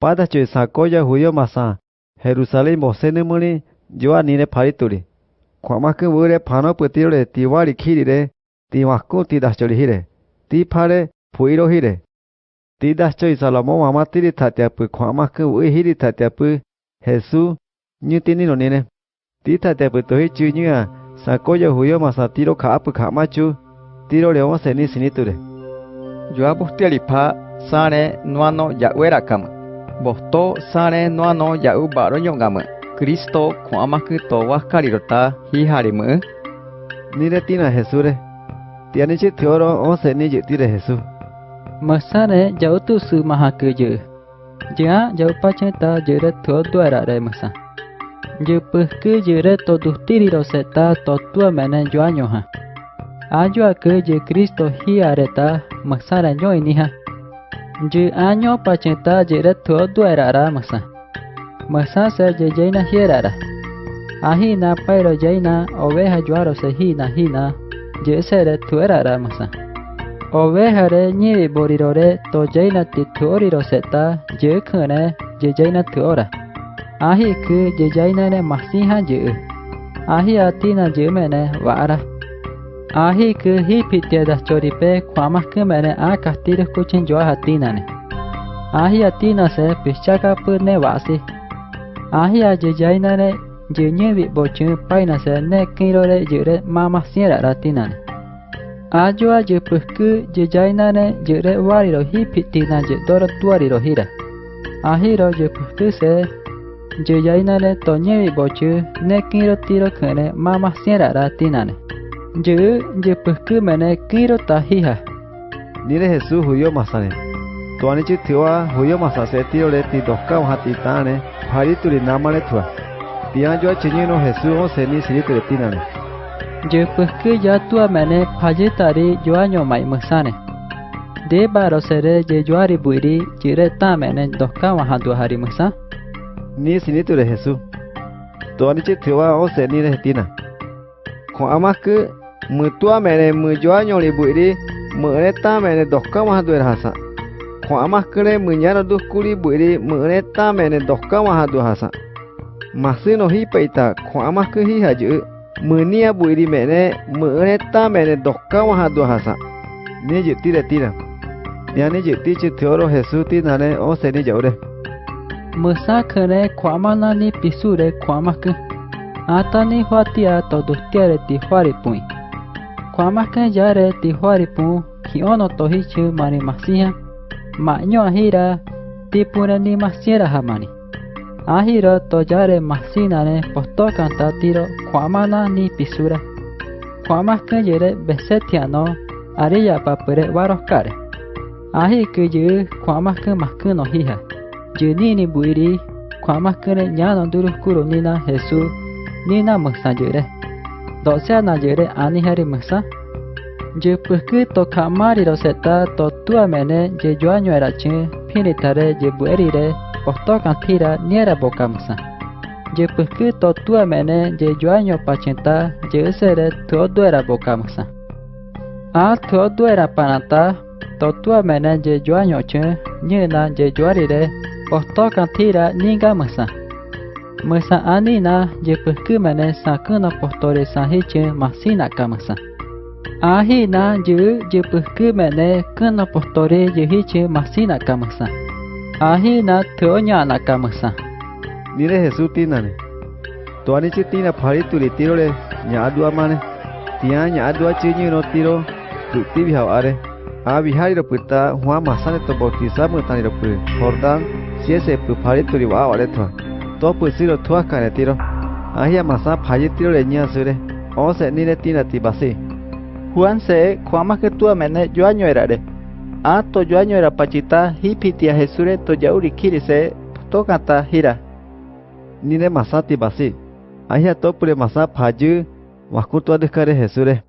padache sakoya huyo masa Jerusalén mosene mune yo anine parituri kwamakun bure pano putire tiwari kirire tiwakku tidachori hire tipare puiro hire tidachoi salomo mamatiri tatiapu kwamakun uihiri tatiapu Jesús nyutini nonine titatepu tohi chunyua sakoya huyo masa tiro kaapu kaamachu tiro leoma seni siniture yo apustialipa sare nuano yawera kama Bosto sare nuano yau baro nyongama. Kristo kwamaku to wakarirota hiharimu. Nire tina Jesure. Tiani chi teoro o seni yutire Jesu. Masane jau tu su mahaku je. Jia jau pacheta jere tuo duara re masa. Je pehke jere to duhtiri roseta to tua mene joanyo ha. Ajo ke je Kristo hi areta masara nyo ini ha. Je anyo pacheta jere tuo duara ra masa. Masa se je jaina hiera ra. Ahi na pairo jaina oveja juaro se hi na hi na. Je sere tuera ra masa. Oveja re nyi borirore to jaina ti tuoriro seta je khane je jaina tuora. Ahi ke je jaina ne masiha je. Ahi atina je mene Ahiku hipite da choripe kwamas kemene a castillo escuchen yo atinane. Ahi atina se pichaka pune basi. Ahi ayeyainane yeñevi bochun paina se ne kirore yure mama siera ratinane. Ayo ayepusku yeyainane yure wariro hipitina tuari tuariro hira. je pusku se yeyainane toñevi bochu ne kiro tiro kene mama siera ratinane. Ye ye pesque mene kiro tahiha. Nire Jesús huyo masane. Tuanichi tiwa huyo masase tiro le ti doska hatitane. Hari turi namane tua. Tian yo chiñino Jesús o seni siri turetinane. Ye pesque ya tua mene payetari yo año mai masane. De baro sere je yo aribuiri jire tamene doska hatua hari masa. Ni sini ture Jesús. Tuanichi tiwa o seni retina. Con amas ke? mutua mene mujua nyoli buiri mereta mene dohka mahaduer hasa ko amah kere munyana duh kuli buiri mereta mene dohka mahadu hasa masih nohi peita ko amah kehi haju munia buiri mene mereta mene dohka mahadu hasa ne jeti re tira yani jeti che theoro jesu ti nane o seni jaure musa kere kwamana ni pisure kwamak atani huatia todustiare ti huaripui Kwamaka yare tihuaripu, kiono tohichu mani masia, maño ahira, tipure ni masiera hamani. Ahiro masina ne posto kanta tiro kwamana ni pisura. Kwamaka yare besetiano, ariya papure varoskare. Ahi kuyu kwamaka makuno hija. Yunini buiri, kwamaka re nyano duru kuro nina Jesús, nina musayure. doksa najere ani hari aniheri musa pukki to kamari roseta to tua mene je joanyo era pini pinitare je bu erire oto kan tira kantira niera boka musa pukki to tua mene je joanyo pacenta je usere todo era boka musa A todo era panata to tua mene je joanyo chu nyena je joarire posto kantira ninga musa Mesa anina je puhku mene sakuna postore sahiche masina kamasa. Ahina je je puhku mene kuna postore je hiche masina kamasa. Ahina tonya na kamasa. Nire Jesu tinane. Tuani chi tina parituri tiro le nyadua mane. Tia nyadua chiñi no tiro tuti bihau are. A bihari ro puta Juan masane to bautiza mutani ro pu. Jordan siese pu parituri wa wale thua to puisiro tua canetiro ahia masa phayetiro leña sure o se ni le tina tibasi Juan se kuama que tu amene yo año erare a to yo año era pachita hipitia jesure to yauri kirise to kata hira ni le masa tibasi ahia to pure masa phayu jesure